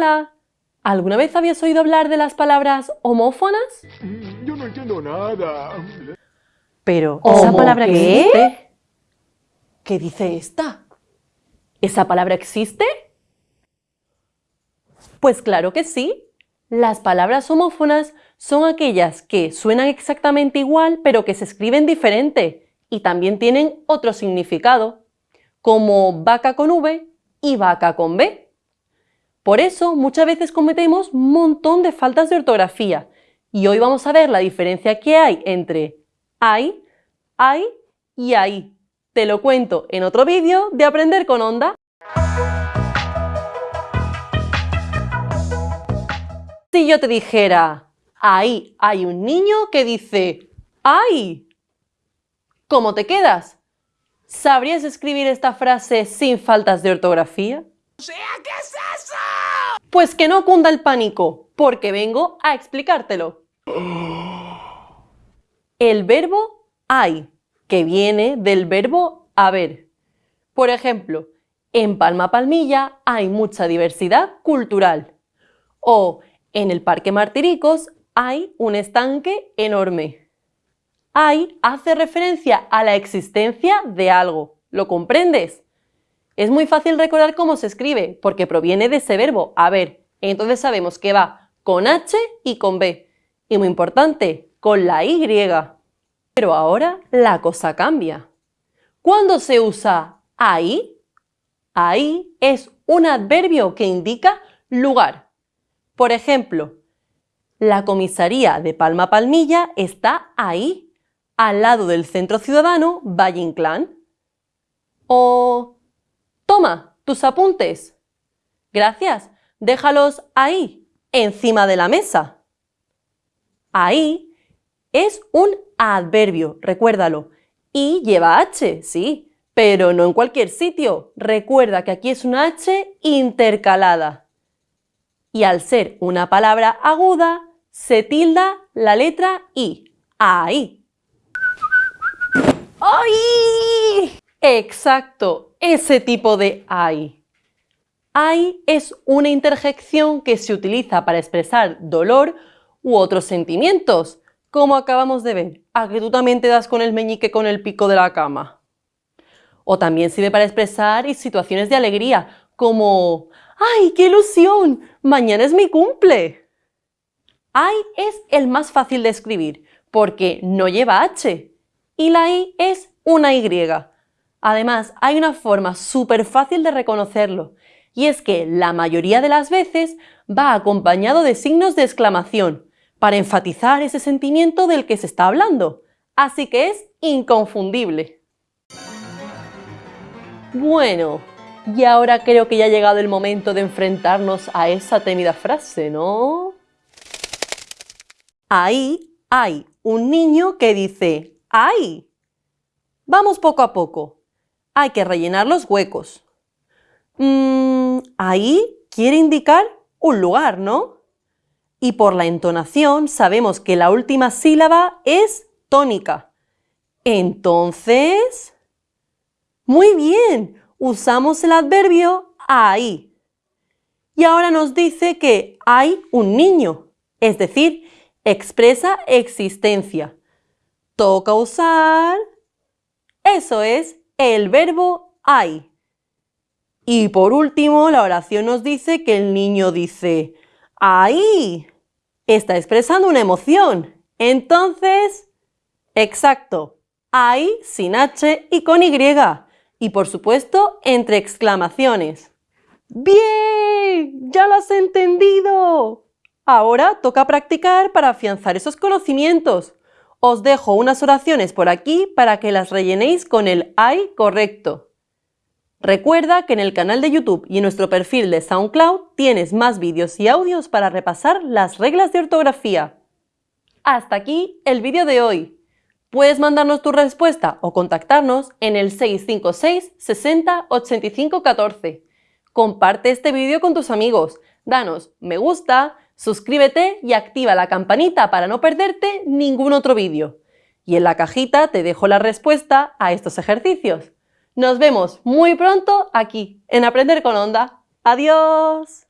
Hola. ¿Alguna vez habías oído hablar de las palabras homófonas? Yo no entiendo nada. Pero, ¿Homo ¿esa palabra qué? existe? ¿Qué dice esta? ¿Esa palabra existe? Pues claro que sí. Las palabras homófonas son aquellas que suenan exactamente igual pero que se escriben diferente y también tienen otro significado, como vaca con V y vaca con B. Por eso muchas veces cometemos un montón de faltas de ortografía y hoy vamos a ver la diferencia que hay entre hay, hay y ahí. Te lo cuento en otro vídeo de Aprender con Onda. Si yo te dijera, ahí hay un niño que dice, ¡ay! ¿Cómo te quedas? ¿Sabrías escribir esta frase sin faltas de ortografía? ¿qué es eso? Pues que no cunda el pánico, porque vengo a explicártelo. El verbo hay, que viene del verbo haber. Por ejemplo, en Palma Palmilla hay mucha diversidad cultural. O en el Parque Martiricos hay un estanque enorme. Hay hace referencia a la existencia de algo. ¿Lo comprendes? Es muy fácil recordar cómo se escribe, porque proviene de ese verbo, haber. Entonces sabemos que va con H y con B. Y muy importante, con la Y. Pero ahora la cosa cambia. ¿Cuándo se usa ahí? Ahí es un adverbio que indica lugar. Por ejemplo, la comisaría de Palma Palmilla está ahí, al lado del Centro Ciudadano Valle Inclán. Toma, tus apuntes. Gracias, déjalos ahí, encima de la mesa. Ahí es un adverbio, recuérdalo. Y lleva H, sí, pero no en cualquier sitio. Recuerda que aquí es una H intercalada. Y al ser una palabra aguda, se tilda la letra I. Ahí. ¡Ay! Exacto, ese tipo de ay. Ay es una interjección que se utiliza para expresar dolor u otros sentimientos, como acabamos de ver, a que tú también te das con el meñique con el pico de la cama. O también sirve para expresar situaciones de alegría, como ¡Ay, qué ilusión! ¡Mañana es mi cumple! Ay es el más fácil de escribir, porque no lleva H, y la I es una Y. Además, hay una forma súper fácil de reconocerlo, y es que la mayoría de las veces va acompañado de signos de exclamación, para enfatizar ese sentimiento del que se está hablando, así que es inconfundible. Bueno, y ahora creo que ya ha llegado el momento de enfrentarnos a esa temida frase, ¿no? Ahí hay un niño que dice ¡ay! Vamos poco a poco. Hay que rellenar los huecos. Mm, ahí quiere indicar un lugar, ¿no? Y por la entonación sabemos que la última sílaba es tónica. Entonces... Muy bien, usamos el adverbio ahí. Y ahora nos dice que hay un niño, es decir, expresa existencia. Toca usar... Eso es el verbo hay. Y por último, la oración nos dice que el niño dice ¡Ahí! Está expresando una emoción. Entonces, exacto, ahí sin H y con Y. Y por supuesto, entre exclamaciones. ¡Bien! ¡Ya lo has entendido! Ahora toca practicar para afianzar esos conocimientos. Os dejo unas oraciones por aquí para que las rellenéis con el hay correcto. Recuerda que en el canal de YouTube y en nuestro perfil de SoundCloud tienes más vídeos y audios para repasar las reglas de ortografía. Hasta aquí el vídeo de hoy. Puedes mandarnos tu respuesta o contactarnos en el 656 60 85 14. Comparte este vídeo con tus amigos, danos me gusta, suscríbete y activa la campanita para no perderte ningún otro vídeo. Y en la cajita te dejo la respuesta a estos ejercicios. Nos vemos muy pronto aquí en Aprender con Onda. ¡Adiós!